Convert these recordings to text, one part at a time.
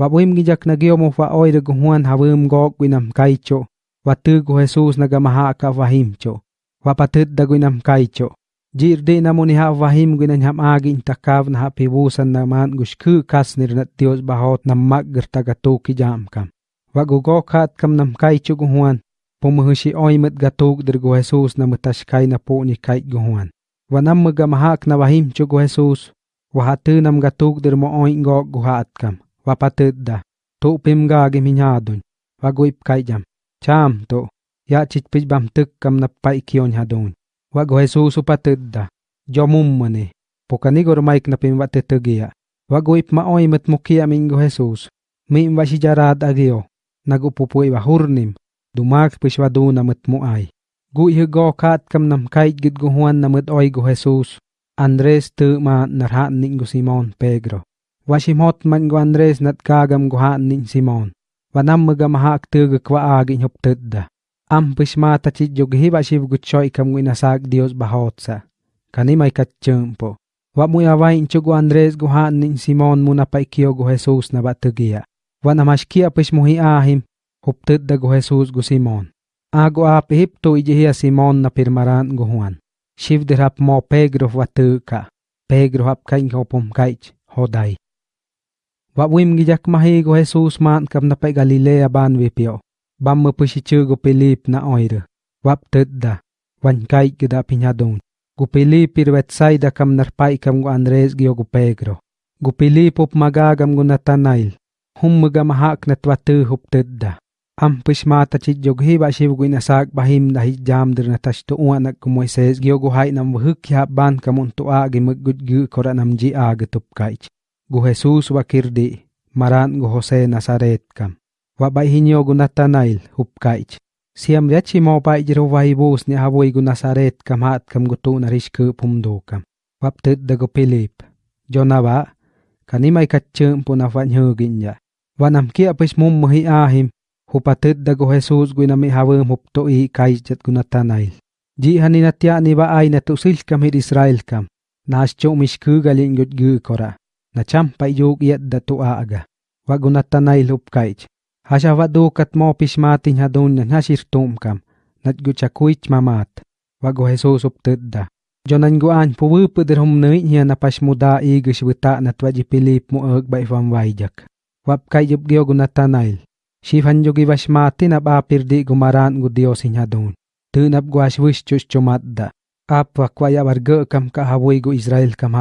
Wabwim gijak nagiomuf wa oire guhuan hawim gogwinam kaicho. Watugu Jesus nagamahaka wahimcho. Wapatid dagwinam kaicho. Jirdi namuni ha wahim gwinan ham agi intakav na hapibusan naman gushku kasnir na Dios bahot na magger tagatuki jamkam. Wagugokat kam nam kaicho guhuan. Pumuhushi oimet gatuk dirgu Jesus na mutashkai na puni kait guhuan. Wanam magamahak na wahimcho gu Jesus. Wahatunam gatuk dirmo oin hạt guhatkam. vapatedda. Tupim gage minyadun vaguip kaijam. Cham to ya chichpich bam tukkam na paikion hadun. Vago Jesus upatedda jomum mane pokani gor maik na pim vatetegia vaguip maoy mat mukia mingo Jesus mi invashi agio nagupupui wahurnim, dumak pishwa duna mat muay gu ihgo kat kam nam kait git guhuan na mat oy go Jesus Andres tu ma narhat ning Simon Pedro. Wasimot man guandres nat kagam guhan nin Simon. Vanam mga mahak tuga kwa agi nyop tudda. Am pismata chit yoghi bashiv guchoy kam winasag Dios bahotsa. Kanimay katchumpo. Wa mu yawain chugu Andres guhan nin Simon muna paikio gu Jesus na batugia. Wa namashkia pismuhi ahim. Hup tudda gu Jesus gu Simon. Ago ap hipto ijihia Simon na pirmaran gu Juan. Shivdirap mo Pedro vatuka. Pedro hap kain hopom kaich. Hodai. Wa wim gijak mahi go Jesus man kam na pa Galilea ban wipio. Bam mo pusichu go Pilip na oire. Wap tedda. Wan kai gida pinyadon. Go Pilip irwet saida kam narpai kam go Andres gio go Pedro. Go Pilip up magagam go Nathanael. Hum mga mahak na twatu hup tedda. Am pushmata chit jog hiba shiv go inasak bahim na hijam dir na tashto uanak ko Moises gio go hai nam wahuk ya ban kamun to agi maggud gu kora nam ji agi tup kaich. Gu Jesus wa kirdi, maran gu Jose Nazaret kam. Wa bai hinyo gu Nathanael hupkaich. Siam yachi mo bai jiro wa ibus ni havoy gu Nazaret kam hat kam gu tu narishku pumdo kam. Wap tit da gu Pilip. Jona ba, kanimay katchum po na fanyhugin ya. Wanam kia pis mum mahi ahim, hupatit da gu Jesus gu nami hawum hupto i kaichat gu Nathanael. Ji haninatya ni ba ay na tusil kam hid Israel kam. Nas Nascho mishku galin gut gu kora. Na champai yug yet da tu aga. Wago na tanay lupkaich. Hasya wadu kat mo pismatin hadun na nasirtum kam. Nat gu chakuich mamat. Wago Jesus uptedda. Jonan guan puwupu der hum nui niya na pasmuda igus wita na twaji pilip mo ag ba ifam wajak. Wap kay yub giyo gu natanail. Shifan yugi wasmati na bapir di gumaran gu Dios hinyadun. Tunap guas wish chus chumadda. Apa kwaya warga kam kahawoy gu Israel kam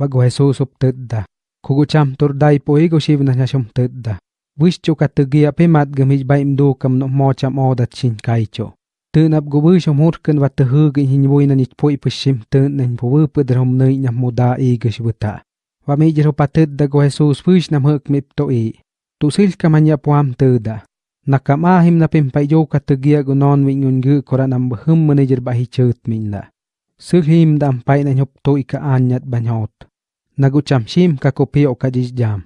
Wag Jesus uptedda. Kugucham turday po ego shivna nyashum tedda. Wishcho katugia pemat gamij baim do kam no mocham odat chin kaicho. Tơn áp gô bư trong hốt cơn và tờ hư gây hình vui nàn ít phôi bư xìm tơn nàn bố bư bư đà hông nơi nhằm mô đà y gây bư tạ. Và mê dơ bà tớt đà gô Jesus phư nam hợp mịp tổ y. Tụ xil cà mà nhạc bàm tơ đà. Nà cà ma hìm nà pìm bài dô cà tơ gìa gô non vịnh ngôn gư kora nam bơ hâm mơ nê dơ bà hì chợt mình đà. Minda. Suhim dampay na nyop to ika anyat banyot. Nagucham shim kakopio kajis jam.